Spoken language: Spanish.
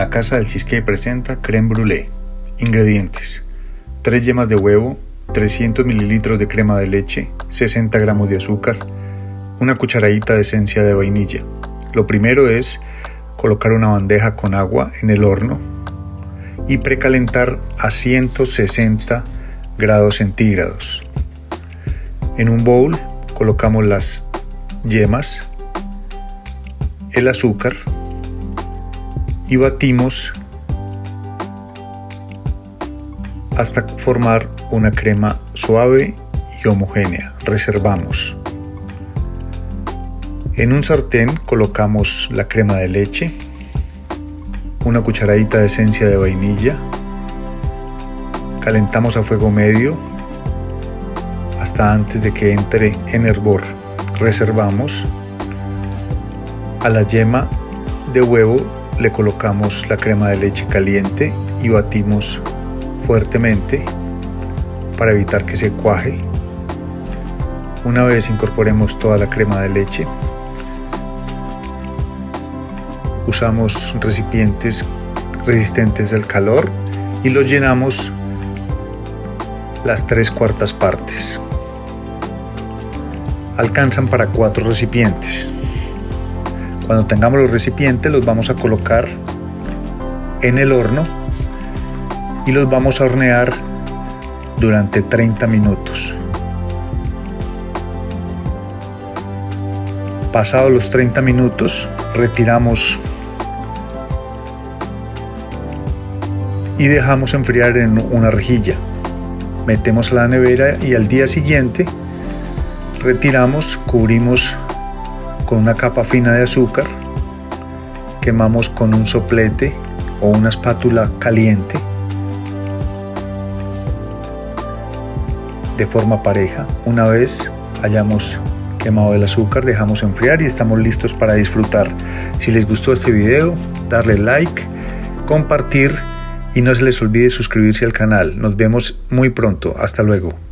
La Casa del Cheesecake presenta creme brûlée. Ingredientes: 3 yemas de huevo, 300 ml de crema de leche, 60 gramos de azúcar, una cucharadita de esencia de vainilla. Lo primero es colocar una bandeja con agua en el horno y precalentar a 160 grados centígrados. En un bowl colocamos las yemas, el azúcar y batimos hasta formar una crema suave y homogénea. Reservamos. En un sartén colocamos la crema de leche, una cucharadita de esencia de vainilla, calentamos a fuego medio hasta antes de que entre en hervor. Reservamos. A la yema de huevo le colocamos la crema de leche caliente y batimos fuertemente para evitar que se cuaje. Una vez incorporemos toda la crema de leche, usamos recipientes resistentes al calor y los llenamos las tres cuartas partes. Alcanzan para cuatro recipientes. Cuando tengamos los recipientes los vamos a colocar en el horno y los vamos a hornear durante 30 minutos. Pasados los 30 minutos, retiramos y dejamos enfriar en una rejilla. Metemos a la nevera y al día siguiente retiramos, cubrimos con una capa fina de azúcar, quemamos con un soplete o una espátula caliente de forma pareja. Una vez hayamos quemado el azúcar, dejamos enfriar y estamos listos para disfrutar. Si les gustó este video, darle like, compartir y no se les olvide suscribirse al canal. Nos vemos muy pronto. Hasta luego.